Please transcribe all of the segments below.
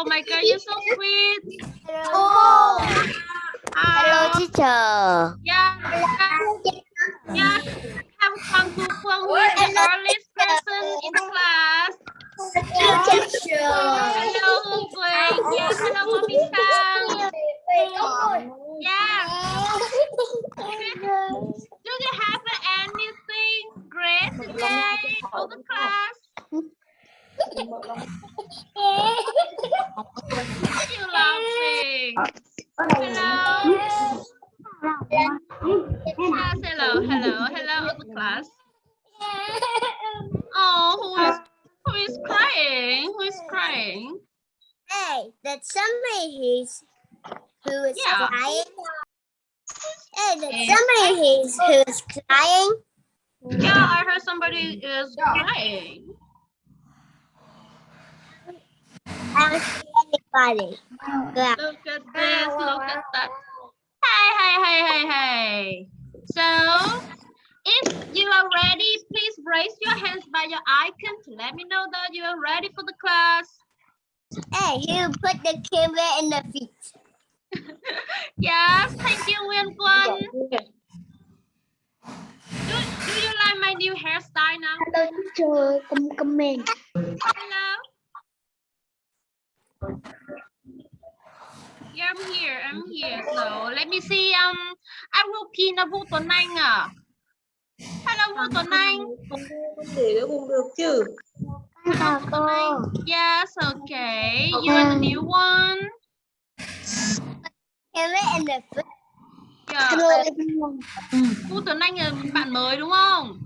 Oh my god, you're so sweet. Hello. Uh, teacher. yeah, yeah. Have Phương who is the earliest person in the class. Teacher. Hello, Quỳnh. Yeah, hello, Mommy Sang. Yeah. Do you have anything great today for the class? You? Hello. Yes, hello, hello, hello, class. Oh, who is who is crying? Who is crying? Hey, that's somebody who's who is Yeah. crying. Hey, that's somebody who's who's crying. Yeah, I heard somebody is crying. Don't anybody. Look at this, look at that. Hey, hey, hey, hey, hey. So, if you are ready, please raise your hands by your icon to let me know that you are ready for the class. Hey, you put the camera in the feet. Yes, thank you, Nguyên Quân. Do, do you like my new hairstyle now? Hello, teacher. Come, come in. Hello? Yeah, I'm here, I'm here. So, let me see. Um, I will pin a Vũ Tuấn Anh à? Hello, Vũ Tuấn Anh. để cái vùng được chứ Chào cô. Yes, okay. You are the new one. Yeah. Hello, everyone. Vũ Tuấn Anh là bạn mới đúng không?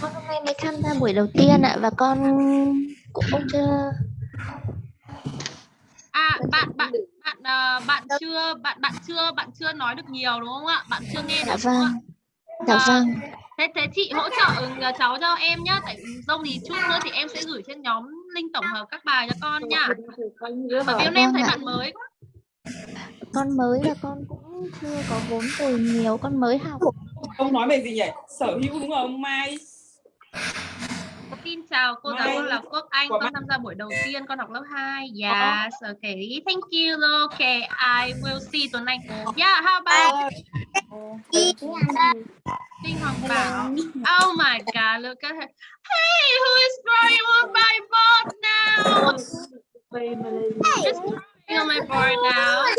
Con hôm nay mới tham gia buổi đầu tiên ạ và con cũng không chưa À, bạn bạn bạn ờ, bạn chưa bạn bạn chưa bạn chưa nói được nhiều đúng không ạ? Bạn chưa nghe dạ được đúng không ạ? vâng. Dạ À, vâng. Thế thế chị hỗ trợ ừ, cháu cho em nhá, tại dông thì chút nữa thì em sẽ gửi trên nhóm link tổng hợp các bài cho con nha. Bởi vì hôm nay em thấy Vâng bạn mới quá. con mới và con cũng chưa có vốn từ nhiều con mới học. Ông nói về gì nhỉ? Sở hữu đúng không? Mai Xin chào cô giáo là Quốc Anh, con tham gia buổi đầu tiên, con học lớp 2. Yes, okay. Thank you. Okay, I will see tuần anh. Yeah, how about Đinh Hoàng Bảo? Oh my God, look at her. Hey, who is drawing on my board now? Who's drawing on my board now?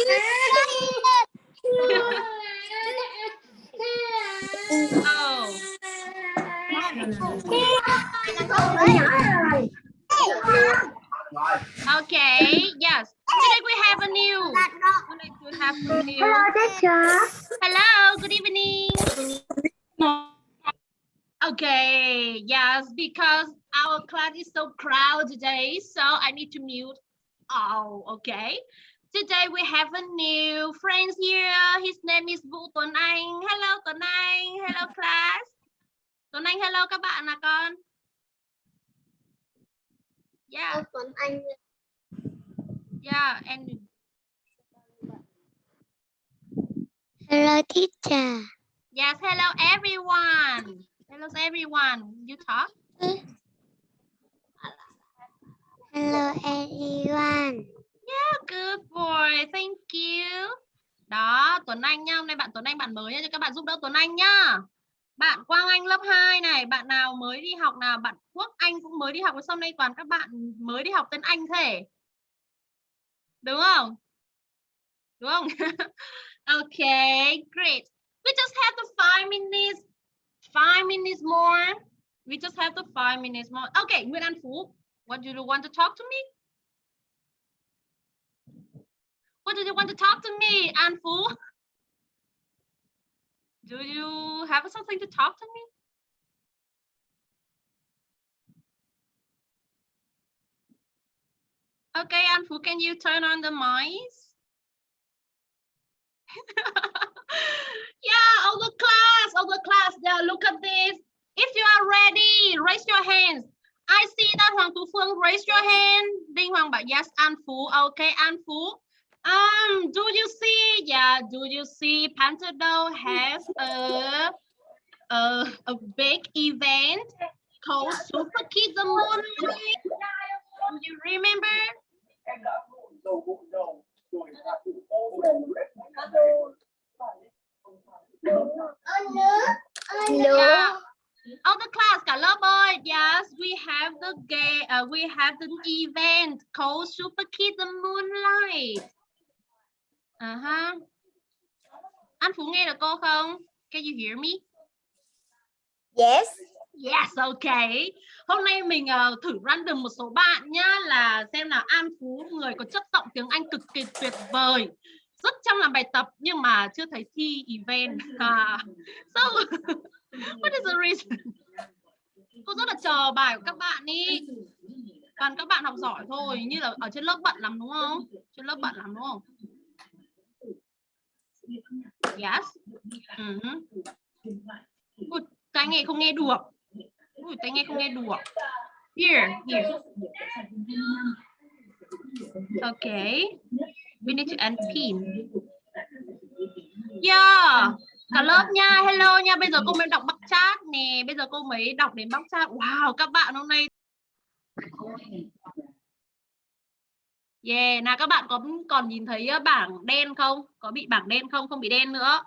Oh, okay. Yes. Today we have a new. Today we have a new. teacher. Hello, good evening. Okay, yes, because our class is so crowded today, so I need to mute. Oh, okay. Today we have a new friend here. His name is Vũ Tuấn Anh. Hello Tuấn Anh. Hello class. Tuấn Anh hello các bạn là con. Yeah, Tuấn Anh. yeah, and Hello, teacher. yes, hello everyone. Hello everyone. You talk. Hello, everyone. Yeah, good boy. Thank you. Đó, Tuấn Anh nhá. Hôm nay bạn Tuấn Anh bạn mới nha. Cho các bạn giúp đỡ Tuấn Anh nhá. Bạn Quang Anh lớp 2 này. Bạn nào mới đi học nào? Bạn Quốc Anh cũng mới đi học. Sau đây toàn các bạn mới đi học tên Anh thế. Đúng không? Đúng không? okay, great. We just have the five minutes. Five minutes more. We just have the five minutes more. Okay, Nguyễn An Phú. What do you want to talk to me? What do you want to talk to me, An phú Do you have something to talk to me? Okay, An Phu, can you turn on the mics? yeah, all the class, all the class, yeah, look at this. If you are ready, raise your hands. I see that Hoàng Tú Phương, raise your hand. Đinh Hoàng bảo yes, An Phú. Okay, An Phú. Um, do you see? Yeah, do you see? Pantado has a a a big event called Super Kids the Morning. Remember? Hello. Yeah. All the class, lớp ơi. Yes, we have the game. Uh, we have the event called Super Kids the Moonlight. Uh -huh. Anh Phú nghe được cô không? Can you hear me? Yes. Yes, okay. Hôm nay mình uh, thử random một số bạn nhá là xem nào An Phú người có chất giọng tiếng Anh cực kỳ tuyệt vời. Rất chăm làm bài tập nhưng mà chưa thấy thi event. À. So, what is the reason? Cô rất là chờ bài của các bạn đi. Toàn các bạn học giỏi thôi, như là ở trên lớp bận lắm đúng không? Trên lớp bận lắm đúng không? Yes. Uh -huh. Ui, tai nghe không nghe được. Ui, tai nghe không nghe được. Here, here. Okay. We need to end pin. Yeah. Cả lớp nha, hello nha. Bây giờ cô mới đọc bắt chat nè. Bây giờ cô mới đọc đến bắt chat. Wow, các bạn hôm nay Yeah, nào các bạn có còn nhìn thấy bảng đen không? Có bị bảng đen không? Không bị đen nữa.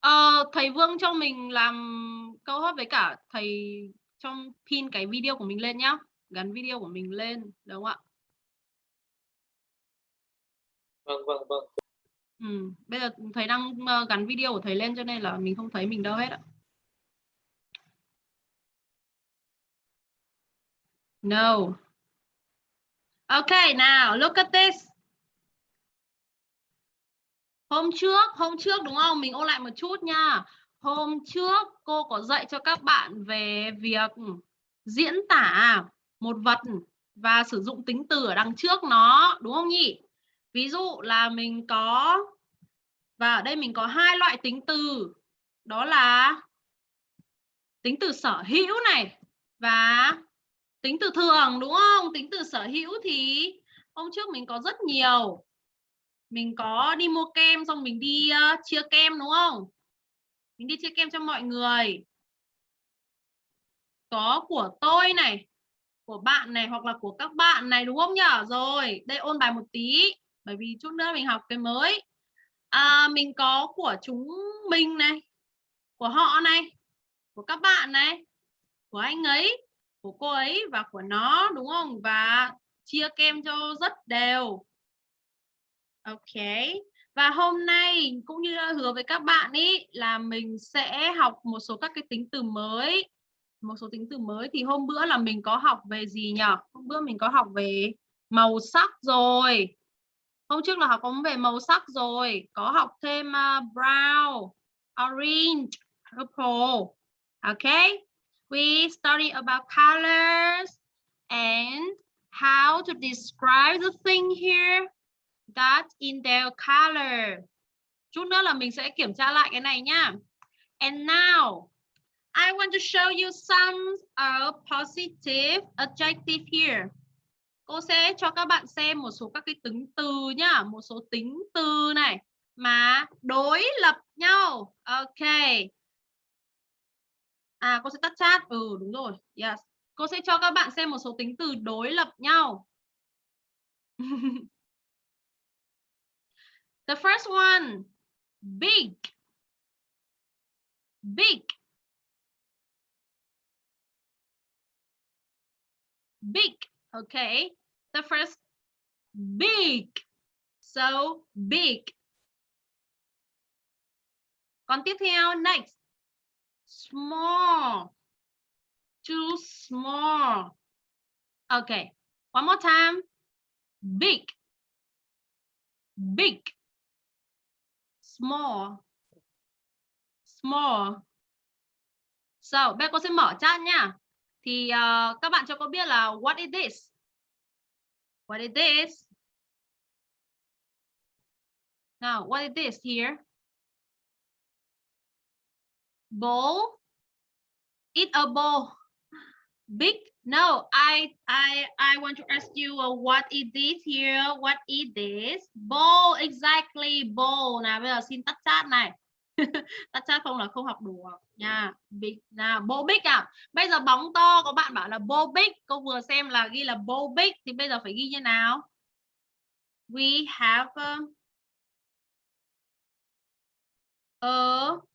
Ờ, thầy Vương cho mình làm câu hỏi với cả thầy trong pin cái video của mình lên nhá. Gắn video của mình lên, đúng không ạ? Vâng vâng vâng. Ừ, bây giờ thầy đang gắn video của thầy lên cho nên là mình không thấy mình đâu hết ạ. No. Okay, now look at this. Hôm trước, hôm trước đúng không? Mình ôn lại một chút nha. Hôm trước cô có dạy cho các bạn về việc diễn tả một vật và sử dụng tính từ ở đằng trước nó, đúng không nhỉ? Ví dụ là mình có và ở đây mình có hai loại tính từ. Đó là tính từ sở hữu này và tính từ thường đúng không? Tính từ sở hữu thì hôm trước mình có rất nhiều. Mình có đi mua kem xong mình đi uh, chia kem đúng không? Mình đi chia kem cho mọi người. Có của tôi này, của bạn này hoặc là của các bạn này đúng không nhở Rồi, đây ôn bài một tí bởi vì chút nữa mình học cái mới à, mình có của chúng mình này của họ này của các bạn này của anh ấy của cô ấy và của nó đúng không? Và chia kem cho rất đều. Ok. Và hôm nay cũng như hứa với các bạn ý là mình sẽ học một số các cái tính từ mới. Một số tính từ mới thì hôm bữa là mình có học về gì nhỉ? Hôm bữa mình có học về màu sắc rồi. Hôm trước là học có về màu sắc rồi, có học thêm à, uh, brown, orange, purple. ok. We study about colors and how to describe the thing here that in their color. Chút nữa là mình sẽ kiểm tra lại cái này nhá. And now, I want to show you some uh, positive adjective here cô sẽ cho các bạn xem một số các cái tính từ nhá một số tính từ này mà đối lập nhau ok à cô sẽ tắt chat. Ừ đúng rồi. Yes. Cô sẽ cho các bạn xem một số tính từ đối lập nhau. The first one. Big. Big. Big. Okay, the first. Big, so big. Còn tiếp theo, next, small, too small. Okay, one more time, big, big, small, small. So, bé cô sẽ mở chat nha. thì uh, các bạn cho cô biết là what is this? What is this? Now, what is this here? Bowl? Eat a bowl. Big? No, I I I want to ask you uh, what is this here? What is this? Bowl exactly bowl. Nào bây giờ xin tắt chat này. tắt chat không là không học đủ nha big nào ball big à bây giờ bóng to có bạn bảo là ball big cô vừa xem là ghi là ball big thì bây giờ phải ghi như nào we have uh, a, a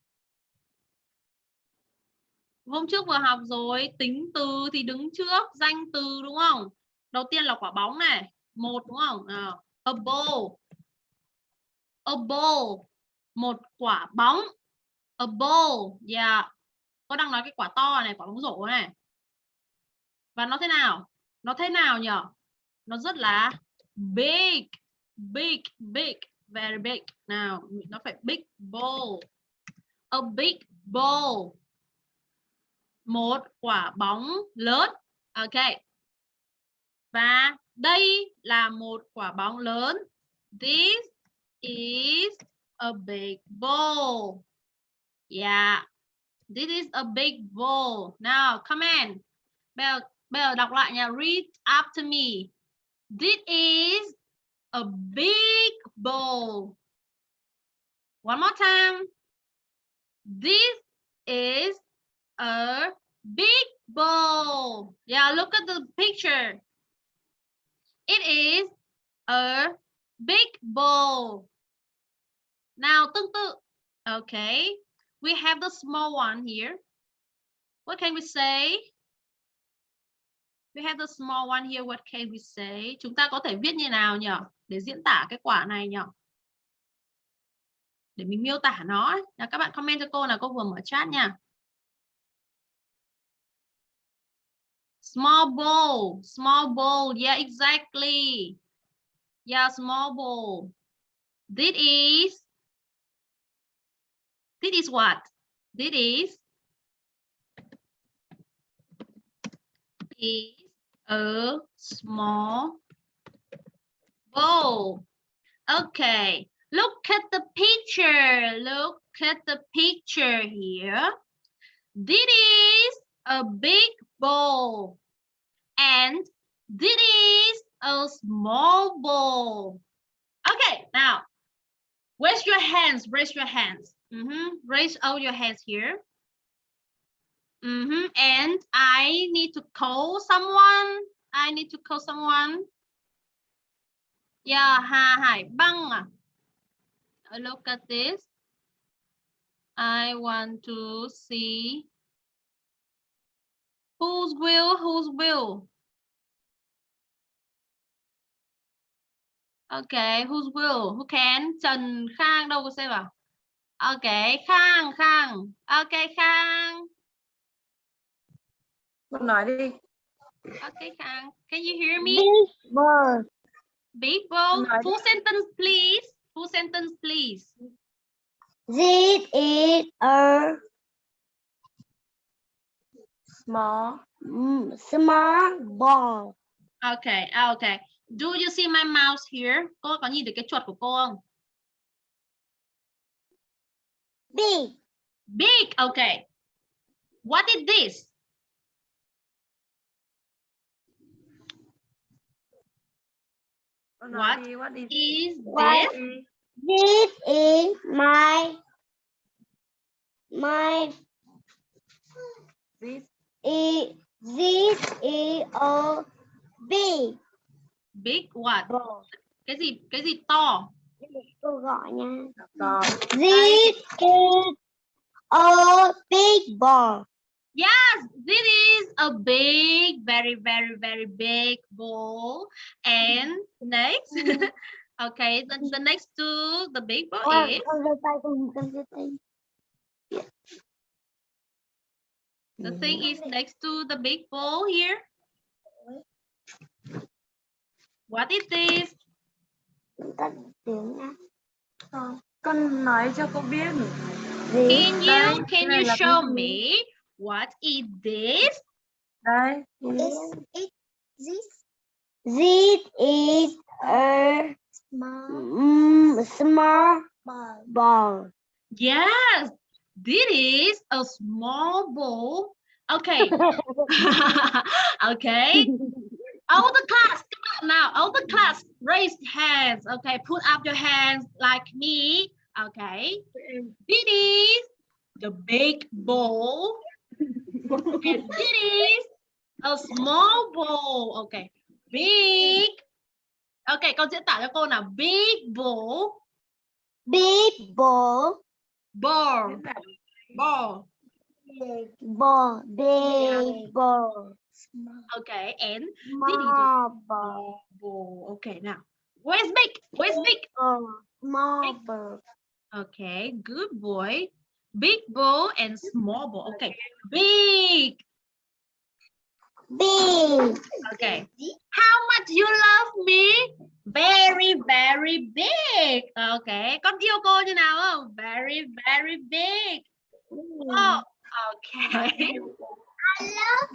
hôm trước vừa học rồi, tính từ thì đứng trước, danh từ, đúng không? Đầu tiên là quả bóng này, một, đúng không? Nào, a ball. A ball, một quả bóng. A ball, yeah. Có đang nói cái quả to này, quả bóng rổ này. Và nó thế nào? Nó thế nào nhỉ nó rất là big big big, very big. Nào, nó phải big ball. A big ball một quả bóng lớn. Ok. Và đây là một quả bóng lớn. This is a big ball. Yeah. This is a big ball. Now come in. Bây giờ, bây giờ đọc lại nha. Read after me. This is a big ball. One more time. This is a big ball. Yeah, look at the picture. It is a big ball. Now, tương tự. Okay, we have the small one here. What can we say? We have the small one here. What can we say? Chúng ta có thể viết như nào nhỉ? Để diễn tả cái quả này nhỉ? Để mình miêu tả nó. Nào, các bạn comment cho cô là cô vừa mở chat nha. Small bowl, small bowl. Yeah, exactly. Yeah, small bowl. This is, this is what? This is, is a small bowl. Okay, look at the picture. Look at the picture here. This is a big bowl. And this is a small ball. Okay, now raise your hands, raise your hands. Mm -hmm. Raise all your hands here. Mm -hmm. And I need to call someone. I need to call someone. Yeah, Hà Hải Băng. Look at this. I want to see Whose will? Whose will? Okay, whose will? Who can? Trần Khang đâu có xem vào? Okay, Khang, Khang. Okay, Khang. Con nói đi. Okay, Khang. Can you hear me? Big ball. Big ball. Nói đi. Full sentence, please. Full sentence, please. This is a Small. mm, small ball. Okay, okay. Do you see my mouse here? Cô có nhìn thấy cái chuột của cô không? Big. Big. Okay. What is this? What. What is Is What? this? This is my my this? Is this is a big Big what? ball. Cái gì? Cái gì to? Cô gọi nha. Rồi. This is a big ball. Yes, this is a big, very, very, very big ball. And next, okay, the, the next to the big ball is the mm-hmm. thing is next to the big ball here. What is this? Tắt tiếng nha. Rồi. Con nói cho cô biết. Can you can you show me what is this? Đây. is it this this is a small small ball. ball. Yes, this is a small ball. Okay. okay. All the class, come on now. All the class, raise hands. Okay, put up your hands like me. Okay. This is the big bowl. and this is a small bowl. Okay. Big. Okay, con diễn tả cho cô nào. Big bowl. Big ball. Bowl. Bowl. Ball. Big ball. Okay, and Small ball. Okay, now. Where's big? Where's big? Small ball. Okay, good boy. Big bowl and small bowl. Okay, big. Big. Okay. How much you love me? Very, very big. Okay. Con yêu cô như nào không? Very, very big. Hmm. Oh, okay. I love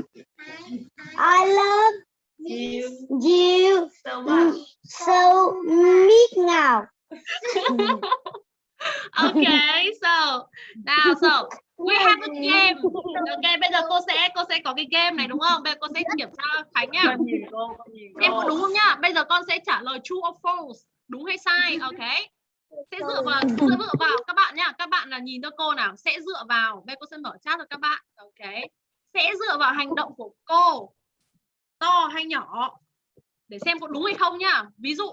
I love You you so much. so big now. Okay, so now so we have a game. Okay, bây giờ cô sẽ cô sẽ có cái game này đúng không? Bây giờ cô sẽ kiểm tra Khánh nhìn Em có đúng không nhá? Bây giờ con sẽ trả lời true or false, đúng hay sai, ok? Sẽ dựa vào sẽ dựa vào các bạn nhá. Các bạn là nhìn cho cô nào, sẽ dựa vào. Bây giờ cô sẽ mở chat cho các bạn, ok? Sẽ dựa vào hành động của cô to hay nhỏ để xem có đúng hay không nhá. Ví dụ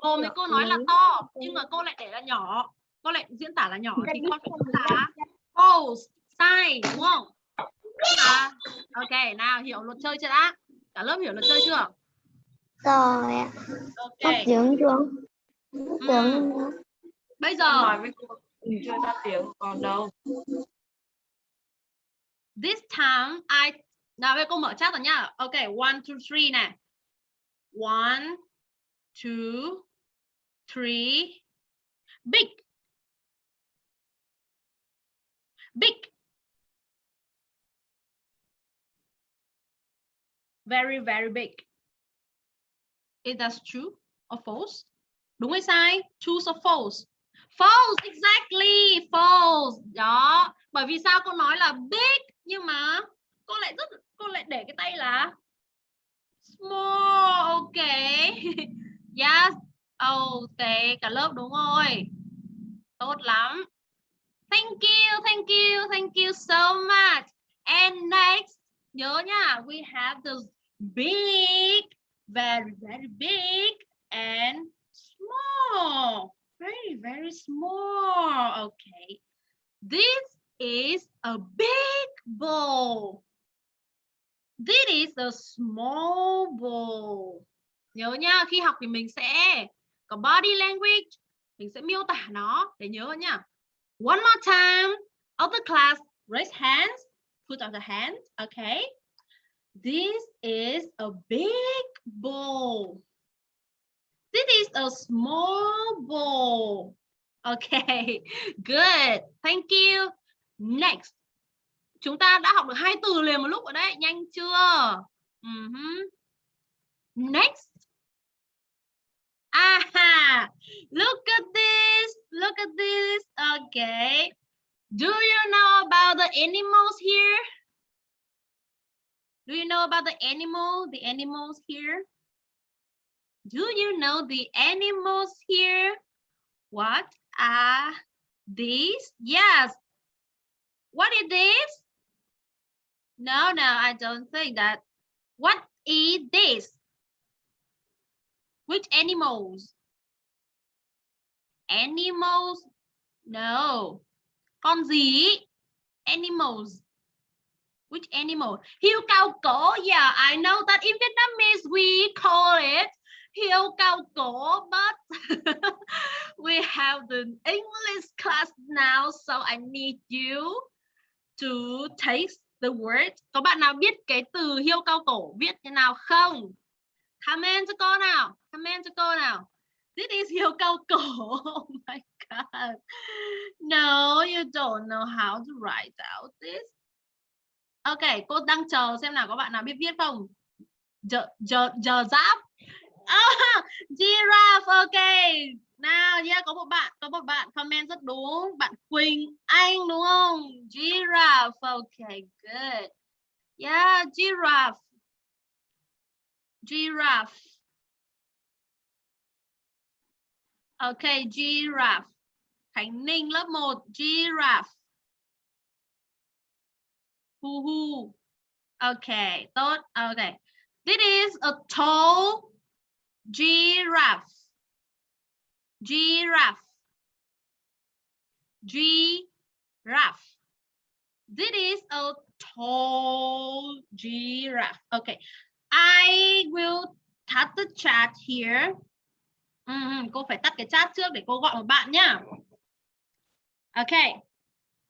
cô với cô nói là to nhưng mà cô lại để là nhỏ, cô lại diễn tả là nhỏ thì con phải nói là false, sai đúng không? À, ok, nào hiểu luật chơi chưa đã? Cả lớp hiểu luật chơi chưa? Rồi ạ. Ok. Phát triển xuống. Phát triển Bây Con giờ nói với cô mình chưa ra tiếng còn đâu. this time I nào bây giờ cô mở chat rồi nhá. Ok, one, two, three này. One, two, three. Big. Big. Very, very big. Is that true or false? Đúng hay sai? True or false? False, exactly, false. Đó. Bởi vì sao cô nói là big nhưng mà cô lại rất cô lại để cái tay là small. Ok. yes. Oh, ok, cả lớp đúng rồi. Tốt lắm. Thank you, thank you, thank you so much. And next, nhớ nha, we have the big, very, very big and small. Very, very small. Okay. This is a big bowl. This is a small bowl. Nhớ nha, khi học thì mình sẽ có body language, mình sẽ miêu tả nó để nhớ nha. One more time. All the class, raise hands. Put on the hands. Okay. This is a big bowl. This is a small bowl. Okay, good. Thank you. Next. Chúng ta đã học được hai từ liền một lúc ở đấy, nhanh chưa? Mhm. Next. Aha! Look at this. Look at this. Okay. Do you know about the animals here? Do you know about the animal? The animals here? Do you know the animals here? What are these? Yes. What is this? No, no, I don't think that. What is this? Which animals? Animals? No. Con gì? Animals. Which animal? Hiêu cao cổ. Yeah, I know that in Vietnamese we call it hiêu cao cổ, but we have the English class now, so I need you to taste the word. Có bạn nào biết cái từ hiêu cao cổ viết thế nào không? Comment cho con nào. Comment cho cô nào. This is yêu cao cổ. Oh my god. No, you don't know how to write out this. Ok, cô đang chờ xem nào có bạn nào biết viết không? Giờ giờ giờ giáp. Oh, giraffe, ok. Nào, yeah, có một bạn, có một bạn comment rất đúng. Bạn Quỳnh Anh đúng không? Giraffe, ok, good. Yeah, giraffe. Giraffe. Ok, giraffe. Khánh Ninh lớp 1 giraffe. Hu hu. OK, tốt. OK, This is a tall giraffe. Giraffe. Giraffe. This is a tall giraffe. Okay. I will cut the chat here. Ừ, cô phải tắt cái chat trước để cô gọi một bạn nhá. OK,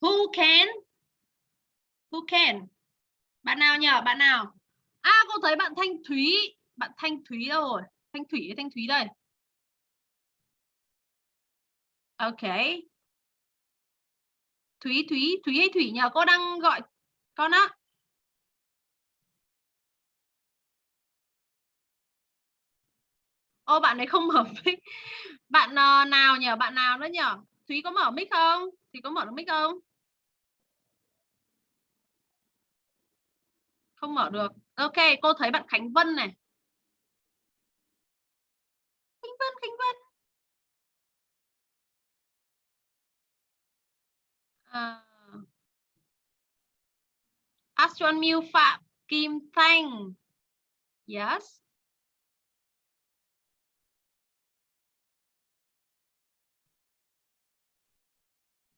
Who can? Who can? Bạn nào nhỉ? Bạn nào? À cô thấy bạn Thanh Thúy. Bạn Thanh Thúy đâu rồi? Thanh Thủy Thanh Thúy đây. OK, Thúy Thúy Thúy hay Thủy nhờ Cô đang gọi con á. Ô bạn ấy không mở mic. Bạn uh, nào nhờ Bạn nào nữa nhờ. Thúy có mở mic không? Thúy có mở được mic không? Không mở được. Ok, cô thấy bạn Khánh Vân này. Khánh Vân, Khánh Vân. À. Astron Miu Phạm Kim Thanh. Yes.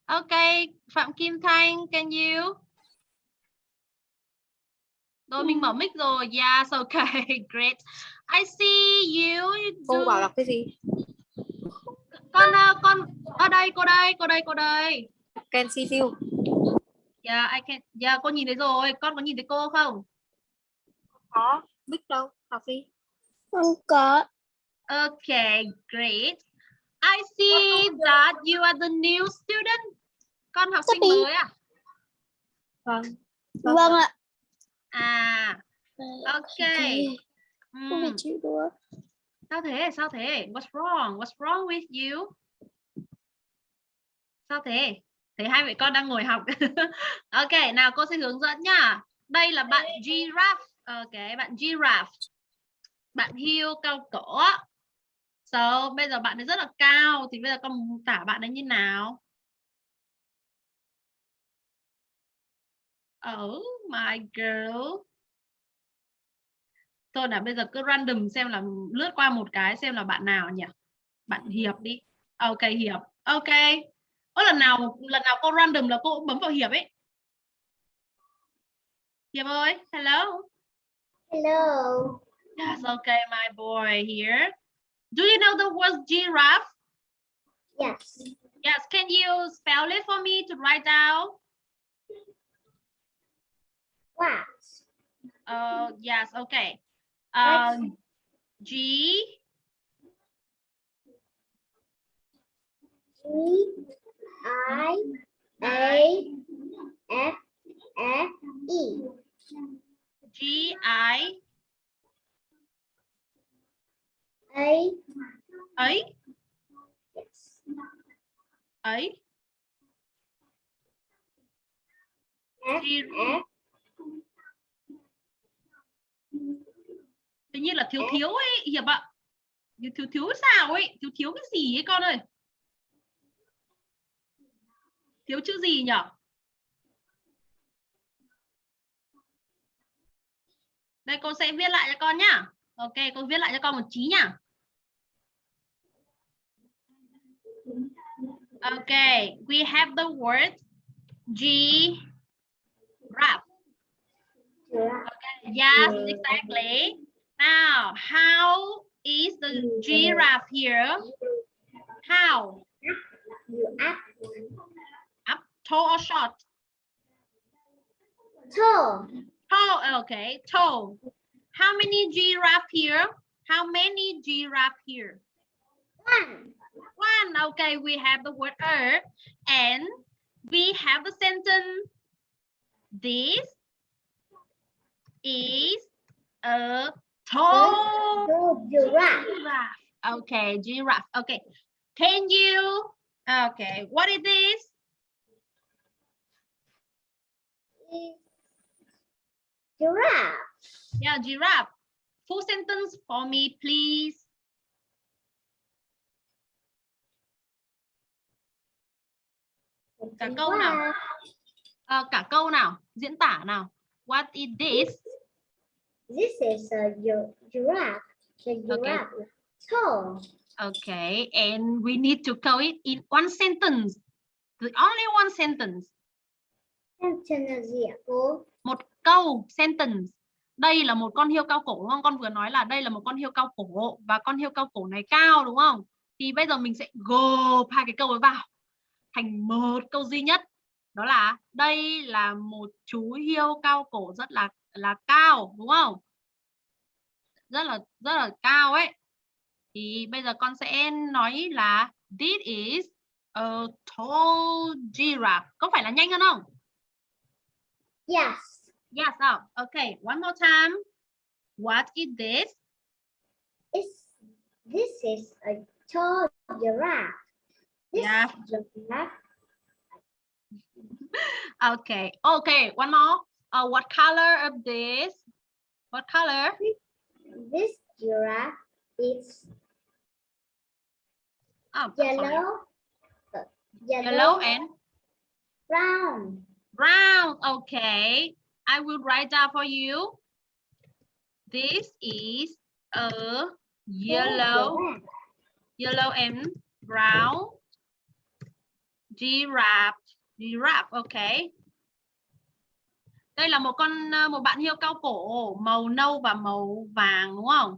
Okay, Phạm Kim Thanh, can you? Rồi mình mở mic rồi. Yes, okay, great. I see you. cô bảo đọc cái gì Con ờ, con ở đây, cô đây, cô đây, cô đây. can see you Yeah, I can. Yeah, cô nhìn thấy rồi. Con có nhìn thấy cô không? có mic đâu học đi Không có. Okay, great. I see that you are the new student. Con học sinh mới à? vâng Vâng ạ. À, okay. Đùa. Sao thế? Sao thế? What's wrong? What's wrong with you? Sao thế? Thấy hai mẹ con đang ngồi học. ok, nào cô sẽ hướng dẫn nhá. Đây là bạn giraffe. Ok, bạn giraffe. Bạn hươu cao cổ. So, bây giờ bạn ấy rất là cao thì bây giờ con tả bạn ấy như nào? Oh my girl. Thôi là bây giờ cứ random xem là lướt qua một cái xem là bạn nào nhỉ? Bạn Hiệp đi. Ok Hiệp. Ok. Ơ lần nào lần nào cô random là cô cũng bấm vào Hiệp ấy. Hiệp ơi, hello. Hello. Yes, okay, my boy here. Do you know the word giraffe? Yes. Yes, can you spell it for me to write down? Wow. Uh, yes, okay. Uh, G G I A F F E. G I A ấy yes. ấy F F tự nhiên là thiếu thiếu ấy hiệp ạ thiếu thiếu thiếu sao ấy? Thiếu thiếu cái gì ấy con ơi? Thiếu chữ gì nhở? Đây cô sẽ viết lại cho con nhá. Ok cô viết lại cho con một chí nhá. Ok we have the word G rap Yes, exactly. Now, how is the giraffe here? How? Up Up, tall or short? tall. Tall, okay, tall. How many giraffe here? How many giraffe here? One. One, okay, we have the word er, and we have the sentence. This is a tall giraffe. Okay, giraffe. Okay. Can you? Okay. What is this? Giraffe. Yeah, giraffe. Full sentence for me, please. Cả câu nào? Ờ, cả câu nào diễn tả nào what is this This is a gi- giraffe. The giraffe is tall. okay and we need to call it in one sentence. The only one sentence. Sentence là gì ạ cô? một câu sentence. Đây là một con hươu cao cổ đúng không? Con vừa nói là đây là một con hươu cao cổ và con hươu cao cổ này cao đúng không? Thì bây giờ mình sẽ gộp hai cái câu ấy vào. Thành một câu duy nhất. Đó là đây là một chú hươu cao cổ rất là là cao đúng không rất là rất là cao ấy thì bây giờ con sẽ nói là this is a tall giraffe có phải là nhanh hơn không Yes. Yes. Oh, okay. One more time. What is this? It's, this is a tall giraffe. This Yeah. giraffe Okay. Okay. One more. Uh, what color of this? What color? This giraffe is Oh, yellow, uh, yellow, Yellow and brown. brown. Okay. I will write down for you. This is a yellow, yellow and brown giraffe. Giraffe. Okay. Đây là một con ờ, một bạn hiêu cao cổ màu nâu và màu vàng đúng không?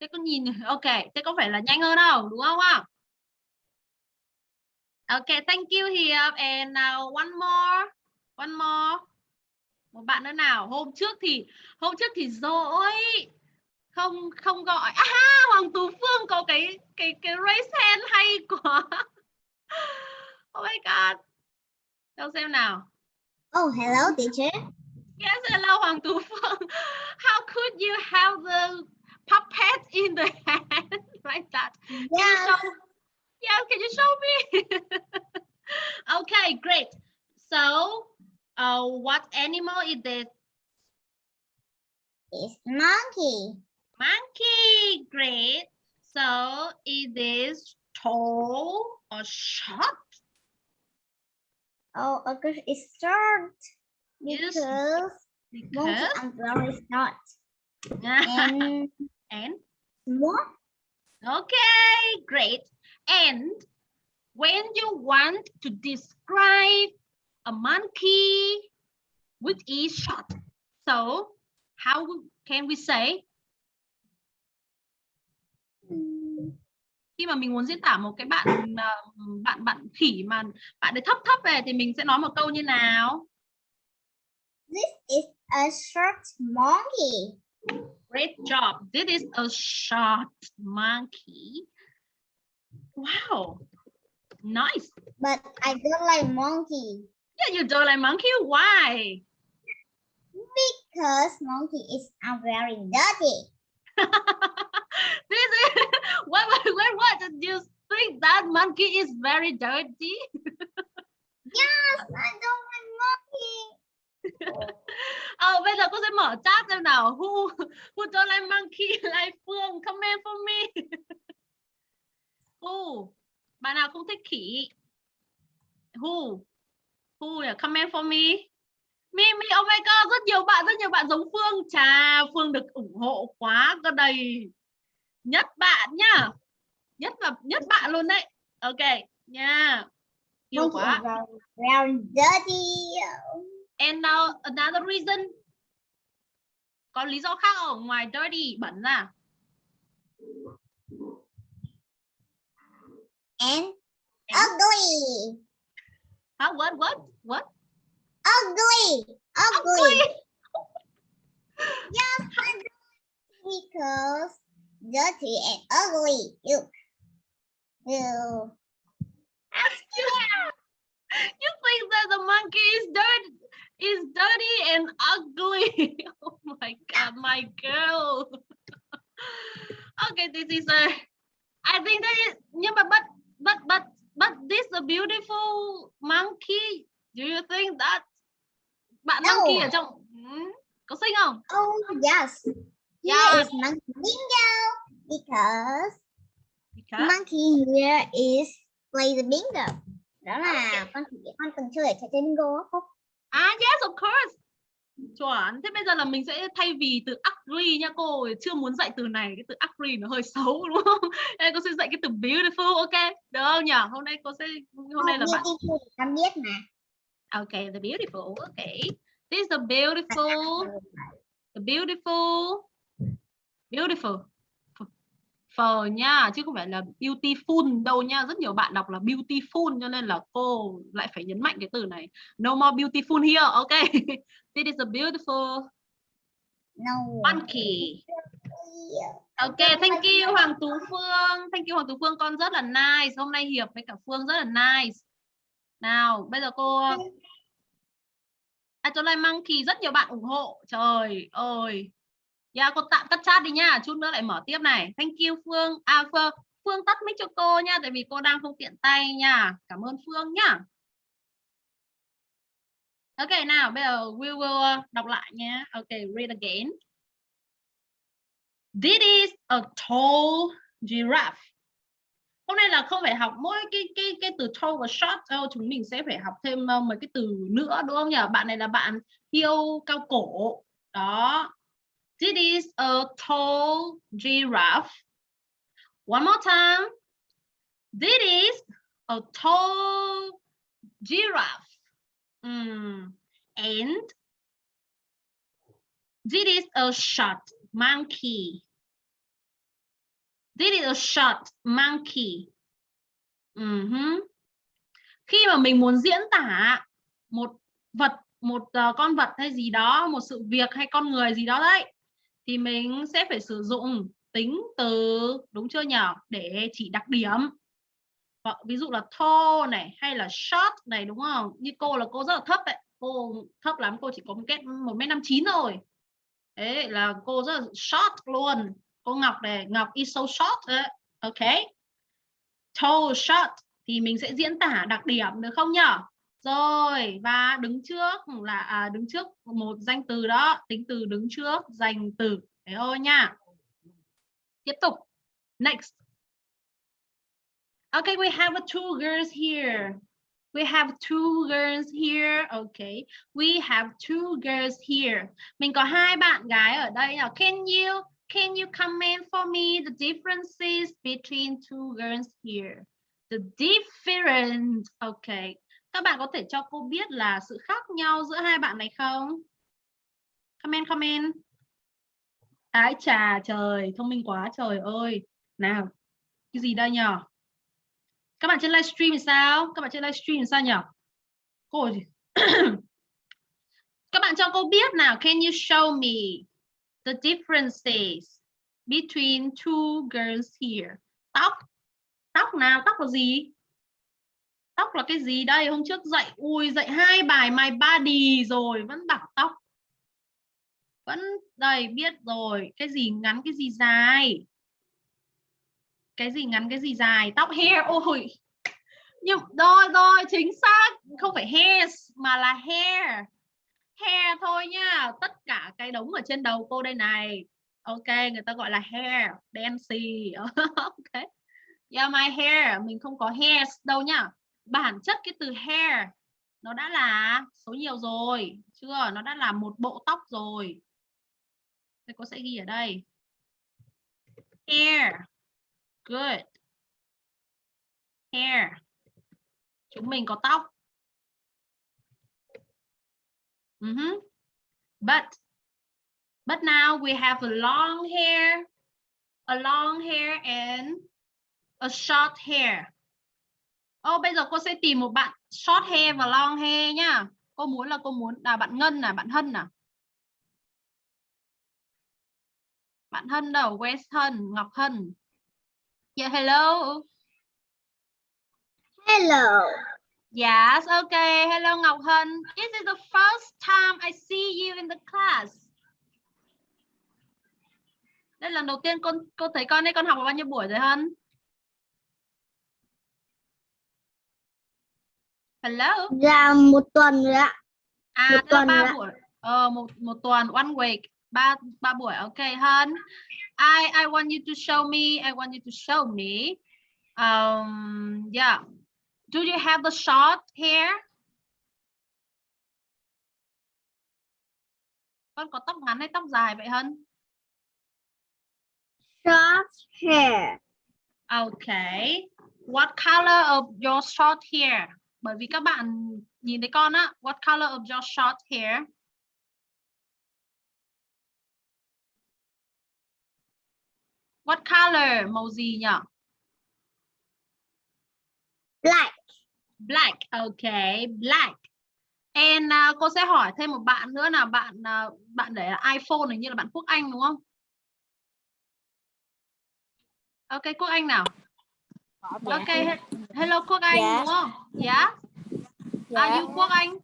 Thế con nhìn ok, thế có phải là nhanh hơn không? Đúng không ạ? ok thank you Hiệp and now one more. One more. Một bạn nữa nào. Hôm trước thì hôm trước thì dỗi. Không không gọi. À Hoàng Tú Phương có cái cái cái raise hand hay quá. Oh my god. Đâu xem nào. Oh, hello, teacher. Yes, hello Hoàng Tú Phương. How could you have the puppet in the hand like that? Can you Yeah. show? Yeah, can you show me? okay, great. So, uh, what animal is this? It's monkey. Monkey. Great. So, is this tall or short? Oh, okay, it's short Because Because umbrella is not and and small. Okay, great. And when you want to describe a monkey, which is short, so how can we say khi mà mình muốn diễn tả một cái bạn ờ, bạn bạn khỉ mà bạn ấy thấp thấp về thì mình sẽ nói một câu như nào? This is a short monkey. Great job. This is a short monkey. Wow. Nice. But I don't like monkey Yeah, you don't like monkey. Why? because monkey is uh, very dirty. this is what, what, what, did you think that monkey is very dirty? Yes, I don't. Ờ, bây giờ cô sẽ mở chat xem nào. Who, who don't like monkey like Phương? Comment for me. Who? Bạn nào không thích khỉ? Who? Who? là Comment for me. Mimi, oh my god, rất nhiều bạn, rất nhiều bạn giống Phương. Chà, Phương được ủng hộ quá cơ đầy. Nhất bạn nhá. Nhất và nhất bạn luôn đấy. Ok, nha. Yêu Monkey quá. very dirty. And now another reason. Có lý do khác ở ngoài dirty bẩn ra. And And- ugly. Hả? What? What? What? Ugly. Ugly. Ugly. Yes. Because dirty and ugly. Look. You, you think that the monkey is dirty, is dirty and ugly? oh my god, my girl. okay, this is a. I think that is. Yeah, but but but but but this a beautiful monkey. Do you think that? Bạn No. monkey ở trong Hmm? có xinh không? Oh, yes. Here is monkey bingo. Because Because monkey here is play the bingo. đó là con chỉ con từng chơi trò chơi bingo Phúc À yes of course. Chuẩn. Thế bây giờ là mình sẽ thay vì từ agree nha cô, chưa muốn dạy từ này, cái từ agree nó hơi xấu đúng không? Đây cô sẽ dạy cái từ beautiful, ok? Được không nhỉ? Hôm nay cô sẽ hôm nay là bạn con biết mà Ok, the beautiful. Okay. This is the beautiful. The beautiful. Beautiful. Phờ nha, chứ không phải là beautiful đâu nha. Rất nhiều bạn đọc là beautiful cho nên là cô lại phải nhấn mạnh cái từ này. No more beautiful here. Ok. This is a beautiful no monkey. Ok, thank you Hoàng Tú Phương. Thank you Hoàng Tú Phương, con rất là nice. Hôm nay Hiệp với cả Phương rất là nice. Nào, bây giờ cô Atomic Monkey rất nhiều bạn ủng hộ. Trời ơi. Yeah, cô tạm tắt chat đi nha. Chút nữa lại mở tiếp này. Thank you Phương. À Phương, Phương tắt mic cho cô nha tại vì cô đang không tiện tay nha. Cảm ơn Phương nhá. Ok nào, bây giờ we will uh, đọc lại nhé. Ok, read again. This is a tall giraffe. Hôm nay là không phải học mỗi cái cái cái từ tall và short đâu, chúng mình sẽ phải học thêm uh, mấy cái từ nữa đúng không nhỉ? Bạn này là bạn hiêu cao cổ. Đó. This is a tall giraffe. One more time. This is a tall giraffe. Mm. And this is a short monkey. This is a short monkey. Mm -hmm. Khi mà mình muốn diễn tả một vật, một uh, con vật hay gì đó, một sự việc hay con người gì đó đấy, thì mình sẽ phải sử dụng tính từ đúng chưa nhỉ? Để chỉ đặc điểm. Ờ, ví dụ là tall này hay là short này đúng không? Như cô là cô rất là thấp đấy. Cô thấp lắm, cô chỉ có một kết 1m59 thôi. Đấy là cô rất là short luôn cô Ngọc này Ngọc is so short đấy. ok tall short thì mình sẽ diễn tả đặc điểm được không nhở rồi và đứng trước là à, đứng trước một danh từ đó tính từ đứng trước danh từ thế thôi nha tiếp tục next okay we have two girls here We have two girls here. Okay. We have two girls here. Mình có hai bạn gái ở đây nào. Can you Can you comment for me the differences between two girls here? The different. Okay. Các bạn có thể cho cô biết là sự khác nhau giữa hai bạn này không? Comment, comment. Ái trà trời, thông minh quá trời ơi. Nào, cái gì đây nhở? Các bạn trên livestream thì sao? Các bạn trên livestream sao nhở? Cô? Các bạn cho cô biết nào, can you show me the differences between two girls here. Tóc. Tóc nào? Tóc là gì? Tóc là cái gì đây? Hôm trước dạy ui dạy hai bài my body rồi vẫn bảo tóc. Vẫn đây biết rồi, cái gì ngắn cái gì dài. Cái gì ngắn cái gì dài, tóc hair ôi. Nhưng rồi rồi chính xác, không phải hair mà là hair hair thôi nha tất cả cái đống ở trên đầu cô đây này. Ok người ta gọi là hair dancy ok. Yeah my hair. Mình không có hairs đâu nhá bản chất cái từ hair nó đã là số nhiều rồi chưa? Nó đã là một bộ tóc rồi. Thế cô sẽ ghi ở đây. Hair. Good. Hair. Chúng mình có tóc. Uh huh But. But now we have a long hair, a long hair and a short hair. Oh, bây giờ cô sẽ tìm một bạn short hair và long hair nhá. Cô muốn là cô muốn là bạn Ngân à, bạn Hân à? Bạn Hân đâu? Where's Hân? Ngọc Hân. Yeah, hello. hello Yes, okay. Hello Ngọc Hân. This is the first time I see you in the class. Đây là lần đầu tiên con cô thấy con đây con học bao nhiêu buổi rồi Hân? Hello. là một tuần rồi ạ À, Một tuần ba buổi. Ờ, một một tuần, one week. Ba ba buổi. Okay, Hân. I I want you to show me. I want you to show me. Um, yeah. Do you have the short hair? Con có tóc ngắn hay tóc dài vậy Hân? Short hair. Okay. What color of your short hair? Bởi vì các bạn nhìn thấy con á, what color of your short hair? What color? Màu gì nhỉ? Black. Black. Okay, black. And uh, cô sẽ hỏi thêm một bạn nữa là bạn uh, bạn để là iPhone hình như là bạn Quốc Anh đúng không? Ok, Quốc Anh nào. Ok, he- hello Quốc Anh Dạ. đúng không? Yeah. Are you Quốc Anh?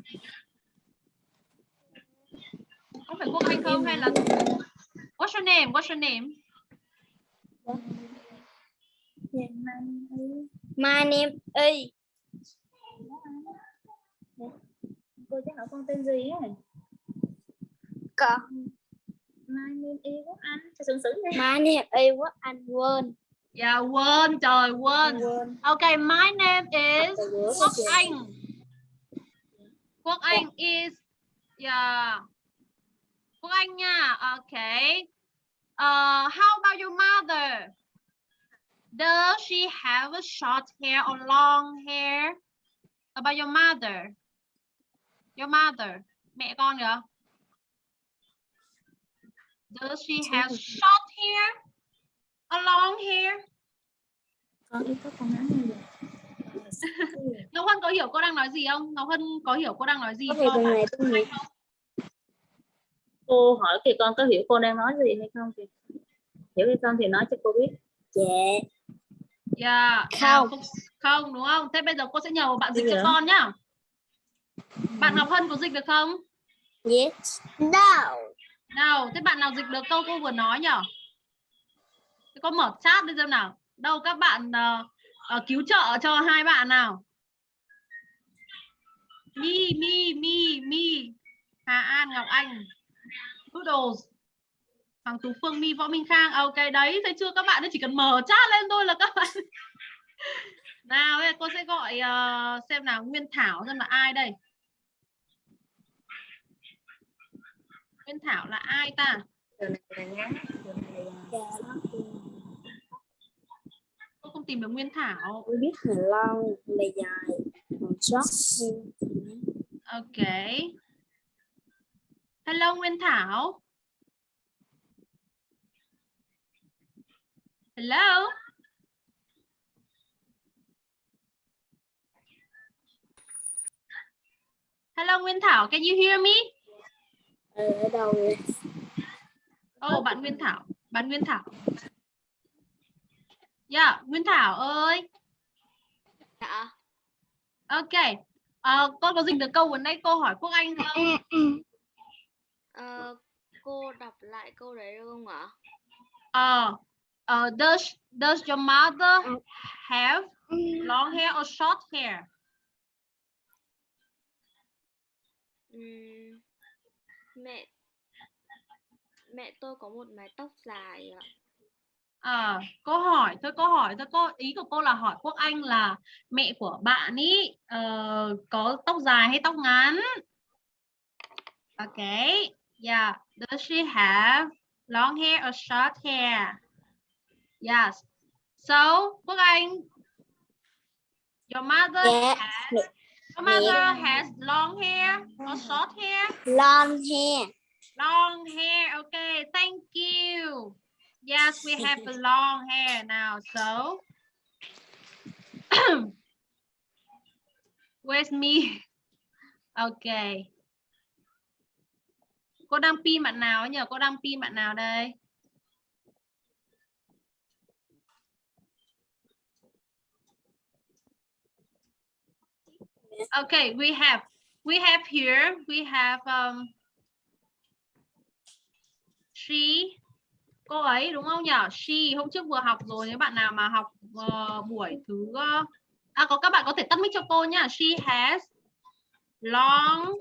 Có phải Quốc Anh không hay là What's your name? What's your name? My name is Cô sẽ hỏi con tên gì ấy. Con. Mai Nguyên Y Quốc Anh. Cho sướng sướng đi. My name is Quốc Anh Yeah, quên trời quên. Quên. Okay, my name is Quốc Anh. Quốc Dạ. Anh is yeah. Quốc Anh nha. Okay. Uh, how about your mother? Does she have a short hair or long hair? About your mother. Your mother. Mẹ con kìa. Does she have short hair long hair? Con ít có con ngắn hơn rồi. Ngọc Hân có hiểu cô đang nói gì không? Ngọc Hân có hiểu cô đang nói gì không? từ này này. cô hỏi kìa con có hiểu cô đang nói gì hay không kìa hiểu hay không thì nói cho cô biết Dạ. Yeah. Không. à, không đúng không? Thế bây giờ cô sẽ nhờ bạn dịch Bây cho con nhá. Bạn Ngọc Hân có dịch được không? Yes. No. Nào, thế bạn nào dịch được câu cô vừa nói nhở? Có mở chat đi xem nào. Đâu các bạn uh, uh, cứu trợ cho hai bạn nào. Mi, Mi, Mi, Mi. Hà An, Ngọc Anh. Doodles. Hoàng Tú Phương, Mi, Võ Minh Khang. Ok, đấy, thấy chưa các bạn ấy chỉ cần mở chat lên thôi là các bạn. nào, đây cô sẽ gọi uh, xem nào Nguyên Thảo xem là ai đây. Nguyên Thảo là ai ta? Dạ, Giờ này là ngắn giờ này là Dạ, nó Cô không tìm được Nguyên Thảo. Tôi biết là long là dài short Ok. Hello Nguyên Thảo. Hello. Hello Nguyên Thảo, can you hear me? ở, ở đâu vậy? Oh, bạn Nguyên Thảo, bạn Nguyên Thảo. Yeah, Nguyên Thảo ơi. Dạ. Ok. Ờ, con có dịch được câu vừa nãy cô hỏi Quốc Anh không? Ờ, cô đọc lại câu đấy được không ạ? Ờ, ờ, does does your mother have long hair or short hair? Mẹ mẹ tôi có một mái tóc dài ạ. Ờ, cô hỏi thôi cô hỏi thôi cô ý của cô là hỏi Quốc Anh là mẹ của bạn ý ờ, có tóc dài hay tóc ngắn? Ok, yeah. Does she have long hair or short hair? Yes. So Quốc Anh, your mother Dạ. has your mother has long hair or short hair? Long hair. Long hair. Okay, thank you. Yes, we have long hair now. So, where's me? Okay. Cô đang pin bạn nào nhỉ? Cô đang pin bạn nào đây? Okay, we have we have here we have um she cô ấy đúng không nhỉ? She hôm trước vừa học rồi nếu bạn nào mà học uh, buổi thứ uh, à có các bạn có thể tắt mic cho cô nhá. She has long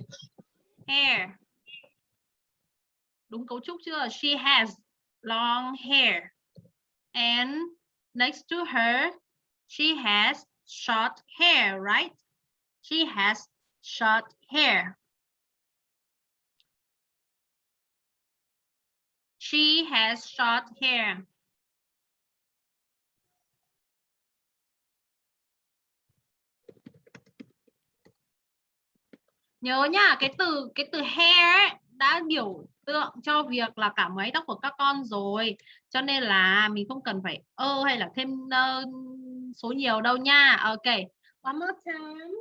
hair. Đúng cấu trúc chưa? She has long hair. And next to her she has short hair, right? She has short hair. She has short hair. Nhớ nhá, cái từ cái từ hair ấy, đã biểu tượng cho việc là cả mái tóc của các con rồi. Cho nên là mình không cần phải ơ hay là thêm uh, số nhiều đâu nha. Ok. One more time.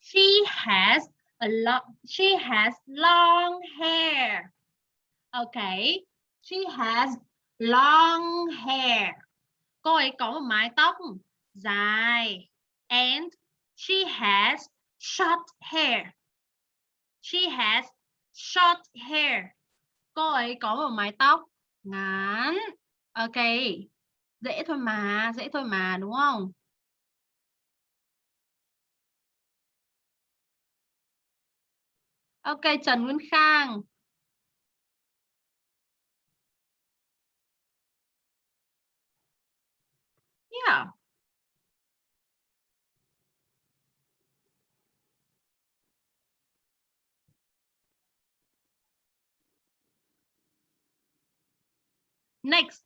She has a long she has long hair. Okay. She has long hair. Cô ấy có một mái tóc dài. And she has short hair. She has short hair. Cô ấy có một mái tóc ngắn. Ok. Dễ thôi mà, dễ thôi mà đúng không? Ok, Trần Nguyên Khang. Yeah. Next.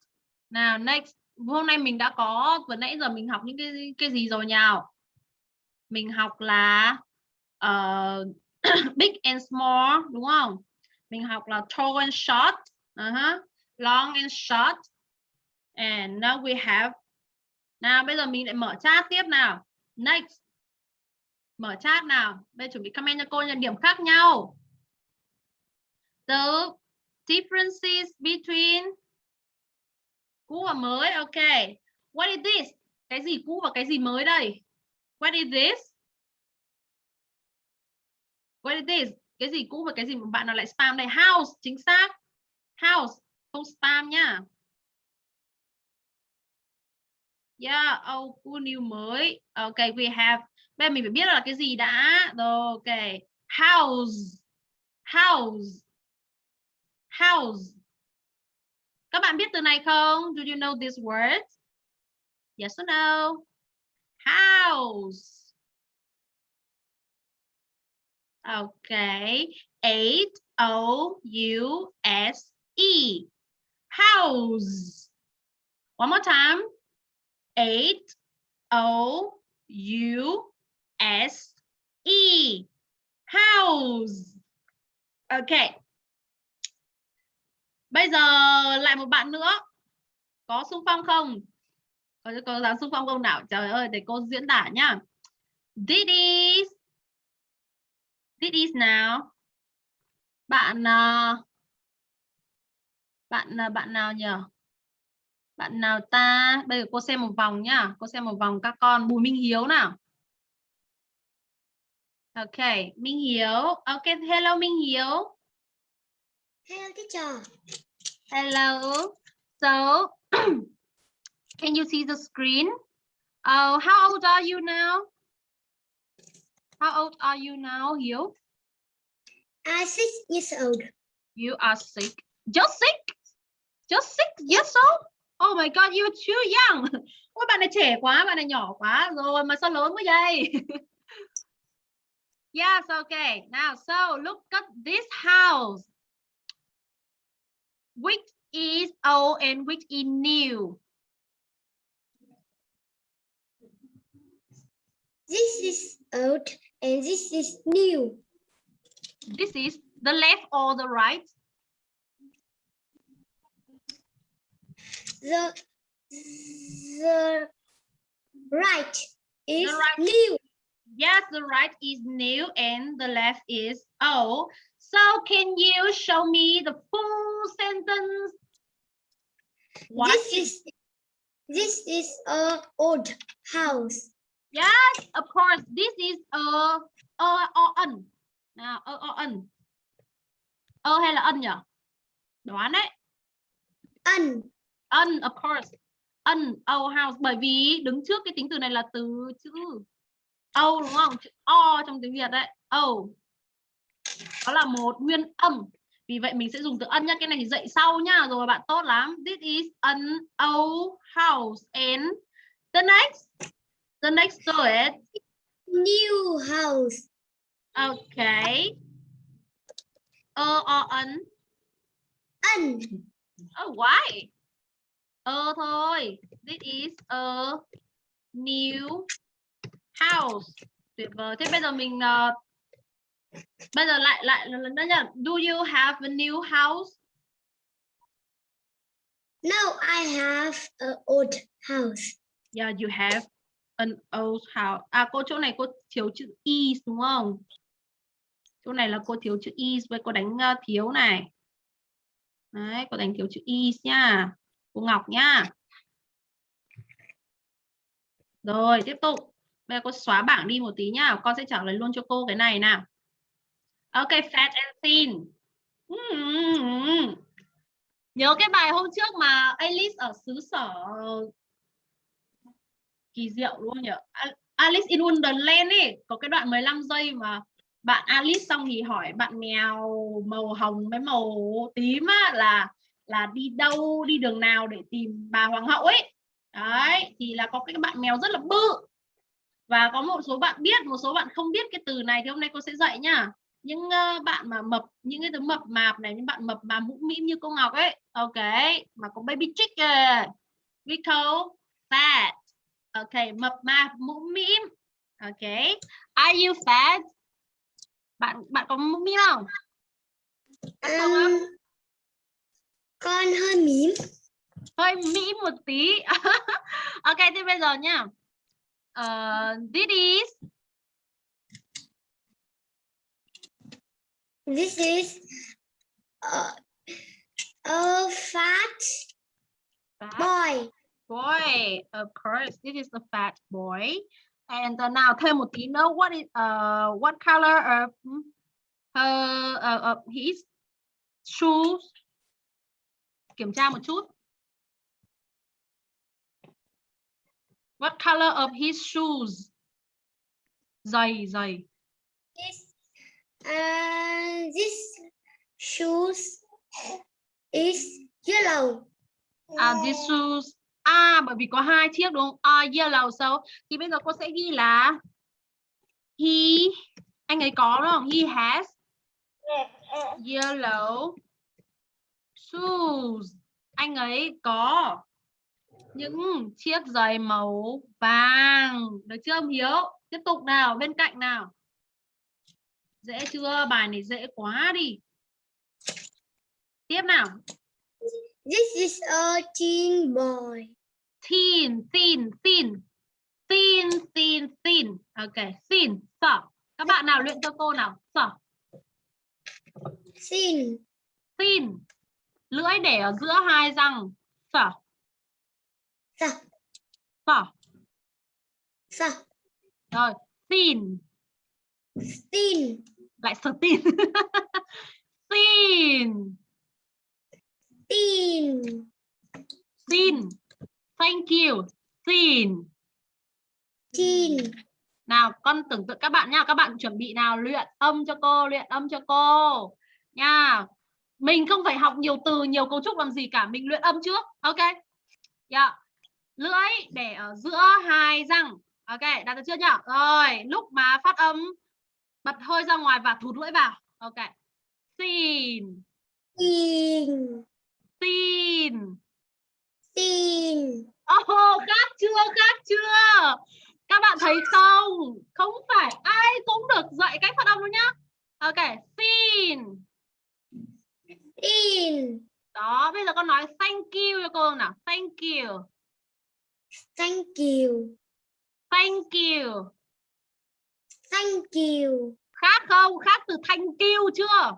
Nào next. Hôm nay mình đã có vừa nãy giờ mình học những cái cái gì rồi nhào? Mình học là uh, big and small đúng không? Mình học là tall and short, ờ uh -huh. long and short. And now we have nào bây giờ mình lại mở chat tiếp nào. Next. Mở chat nào. Bây giờ chuẩn bị comment cho cô nhận điểm khác nhau. The differences between cũ và mới. Ok. What is this? Cái gì cũ và cái gì mới đây? What is this? What is this? Cái gì cũ và cái gì mà bạn nào lại spam đây? House, chính xác. House, không spam nhá. Yeah, oh, cool new mới. Ok, we have. Bây giờ mình phải biết là cái gì đã. Rồi, ok. House. House. House. Các bạn biết từ này không? Do you know this word? Yes or no? House. Okay. H O U S E. House. One more time. Eight, O U S E. House. Okay. Bây giờ lại một bạn nữa. Có xung phong không? Có có dám xung phong không nào? Trời ơi, để cô diễn tả nhá. This is This is nào. Bạn à, bạn à, bạn nào nhỉ? Bạn nào ta? Bây giờ cô xem một vòng nhá. Cô xem một vòng các con. Bùi Minh Hiếu nào. Ok, Minh Hiếu. Ok, hello Minh Hiếu. Hello teacher. Hello. So, can you see the screen? Oh, how old are you now? How old are you now, Hiếu? I'm six years old. You are sick. Just sick? Just six years old? Oh my God, you're too young. Ôi, bạn này trẻ quá, bạn này nhỏ quá rồi mà sao lớn quá vậy? yes, okay. Now, so look at this house. Which is old and which is new? This is old and this is new. This is the left or the right? The the right is right. new. Yes, the right is new and the left is old. So can you show me the full sentence? What this is this is a old house. Yes, of course. This is a a o ân. Nào, ơ o ân. Ơ hay là ân nhỉ? Đoán đấy. An Ân, of course. Ân, our house. Bởi vì đứng trước cái tính từ này là từ chữ O đúng không? Chữ O trong tiếng Việt đấy. O. Đó là một nguyên âm. Vì vậy mình sẽ dùng từ ân nhá. Cái này thì dạy sau nhá. Rồi bạn tốt lắm. This is an old house. And the next. the next to it. New house. Okay. O ấn. Ân. Oh, why? Ơ thôi. This is a new house. Tuyệt vời. Thế bây giờ mình ờ, bây giờ lại lại lần nữa nha. Do you have a new house? No, I have an old house. Yeah, you have an old house. À cô chỗ này cô thiếu chữ is đúng không? Chỗ này là cô thiếu chữ is với cô đánh ờ, thiếu này. Đấy, cô đánh thiếu chữ is nha. Cô Ngọc nhá. Rồi, tiếp tục. Bây giờ cô xóa bảng đi một tí nhá. Con sẽ trả lời luôn cho cô cái này nào. Ok, fat and thin. Hmm. Nhớ cái bài hôm trước mà Alice ở xứ sở kỳ diệu luôn nhỉ. Alice in Wonderland ấy, có cái đoạn 15 giây mà bạn Alice xong thì hỏi bạn mèo màu hồng với màu tím á, là là đi đâu, đi đường nào để tìm bà hoàng hậu ấy. Đấy, thì là có cái bạn mèo rất là bự. Và có một số bạn biết, một số bạn không biết cái từ này thì hôm nay cô sẽ dạy nhá. Những uh, bạn mà mập, những cái thứ mập mạp này, những bạn mập mà mũm mĩm như cô Ngọc ấy. Ok, mà có baby chicken. We call fat. Ok, mập mạp, mũm mĩm. Ok. Are you fat? Bạn bạn có mũm mĩm không? Bạn không á? Con hơi mím. hơi mỹ một tí. Ok thế bây giờ nhá Ờ, this is This is a, a fat fat boy. boy of course this is the fat boy. And uh, nào thêm một tí nữa. What is uh, what color of her uh, of his shoes kiểm tra một chút what color of his shoes giày giày This, uh, this shoes is yellow. À, these shoes. À, bởi vì có hai chiếc đúng không? À, yellow so. Thì bây giờ cô sẽ ghi là he anh ấy có đúng không? He has yellow shoes. Anh ấy có những chiếc giày màu vàng. Được chưa ông Hiếu? Tiếp tục nào, bên cạnh nào. Dễ chưa? Bài này dễ quá đi. Tiếp nào. This is a teen boy. thin thin thin thin thin thin ok thin sở các bạn nào luyện cho cô nào sở Thin. thin lưỡi để ở giữa hai răng. Sở Sở. sở Sở. rồi thin Thin. lại sở thin thin Thin. thin thank you. Thin Thin. nào con tưởng tượng các bạn nha. Các bạn chuẩn bị nào? Luyện âm cho cô luyện âm cho cô. Nha mình không phải học nhiều từ nhiều cấu trúc làm gì cả mình luyện âm trước ok yeah. lưỡi để ở giữa hai răng ok đạt được chưa nhỉ rồi lúc mà phát âm bật hơi ra ngoài và thụt lưỡi vào ok xin Thin. xin Thin. Oh, khác chưa, khác chưa? Các bạn thấy không? Không phải ai cũng được dạy cách phát âm đâu nhá. Ok, xin. Thin. Đó, bây giờ con nói thank you cho cô nào. Thank you. Thank you. Thank you. Thank you. Khác không? Khác từ thank you chưa?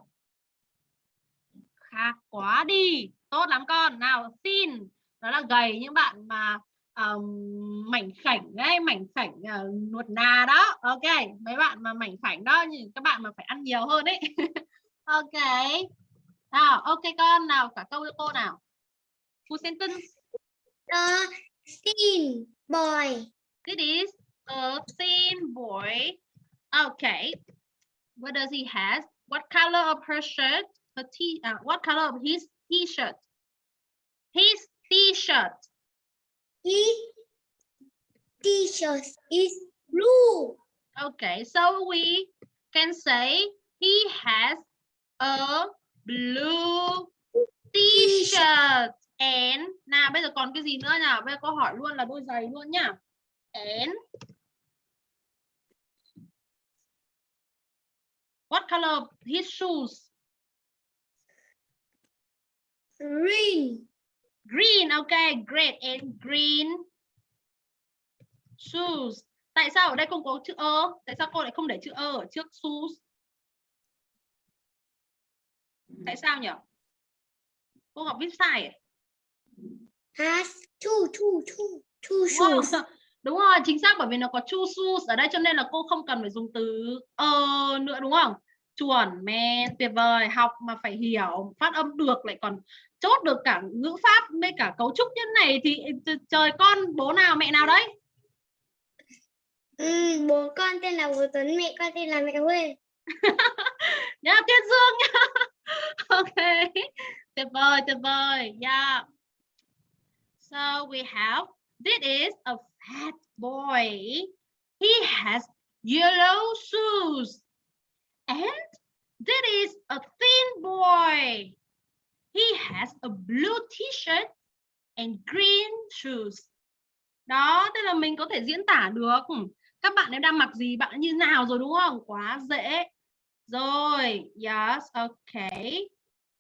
Khác quá đi. Tốt lắm con. Nào, xin. Đó là gầy những bạn mà um, mảnh khảnh ấy, mảnh khảnh uh, nuột nà đó. Ok, mấy bạn mà mảnh khảnh đó nhưng các bạn mà phải ăn nhiều hơn ấy. ok. Nào, ok con nào, cả câu cô nào. Full sentence. The thin boy. This is a thin boy. Okay. What does he has? What color of her shirt? Her t uh, what color of his t-shirt? His t-shirt. He T-shirt is blue. Okay, so we can say he has a blue t-shirt and nào bây giờ còn cái gì nữa nhỉ? Bây giờ câu hỏi luôn là đôi giày luôn nhá. And what color his shoes? Green. Green, okay, great. And green shoes. Tại sao ở đây không có chữ ơ? Tại sao cô lại không để chữ ơ ở trước shoes? Tại sao nhỉ? Cô Ngọc viết sai à? Has two, two, two, two shoes. Đúng rồi, chính xác bởi vì nó có two shoes ở đây cho nên là cô không cần phải dùng từ ơ nữa đúng không? Chuẩn, men, tuyệt vời, học mà phải hiểu, phát âm được lại còn chốt được cả ngữ pháp với cả cấu trúc như này thì trời con bố nào mẹ nào đấy? Ừ, bố con tên là Bố Tuấn, mẹ con tên là mẹ Huê. nhá Tuyết Dương nhá ok. Tuyệt vời tuyệt vời. Yeah. So we have, this is a fat boy. He has yellow shoes. And this is a thin boy. He has a blue t-shirt and green shoes. Đó, tức là mình có thể diễn tả được. Các bạn em đang mặc gì, bạn như nào rồi, đúng không? Quá dễ rồi, yes, okay.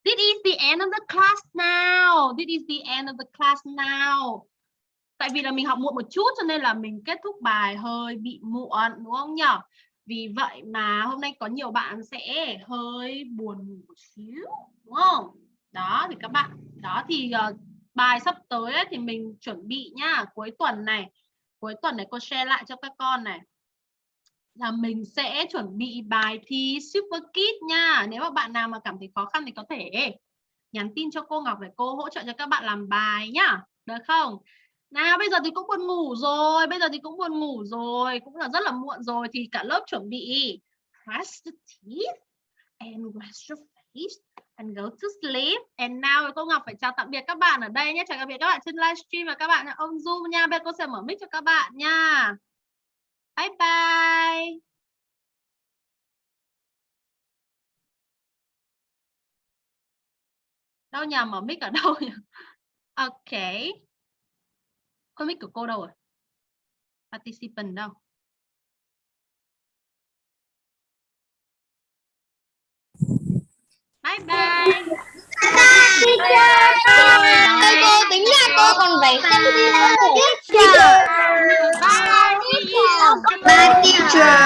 This is the end of the class now. This is the end of the class now. Tại vì là mình học muộn một chút cho nên là mình kết thúc bài hơi bị muộn đúng không nhỉ? Vì vậy mà hôm nay có nhiều bạn sẽ hơi buồn một xíu đúng không? Đó thì các bạn, đó thì uh, bài sắp tới ấy, thì mình chuẩn bị nhá, cuối tuần này. Cuối tuần này cô share lại cho các con này là mình sẽ chuẩn bị bài thi Super kit nha. Nếu mà bạn nào mà cảm thấy khó khăn thì có thể nhắn tin cho cô Ngọc để cô hỗ trợ cho các bạn làm bài nhá. Được không? Nào bây giờ thì cũng buồn ngủ rồi, bây giờ thì cũng buồn ngủ rồi, cũng là rất là muộn rồi thì cả lớp chuẩn bị brush the teeth and wash your face and go to sleep. And now cô Ngọc phải chào tạm biệt các bạn ở đây nhé. Chào tạm biệt các bạn trên livestream và các bạn ở on Zoom nha. Bây giờ cô sẽ mở mic cho các bạn nha. Bye bye. Đâu nhà mở mic ở đâu nhỉ? Ok. Con mic của cô đâu rồi? Participant đâu? Bye bye. Cô tính là cô còn phải xem Bye. Bye teacher.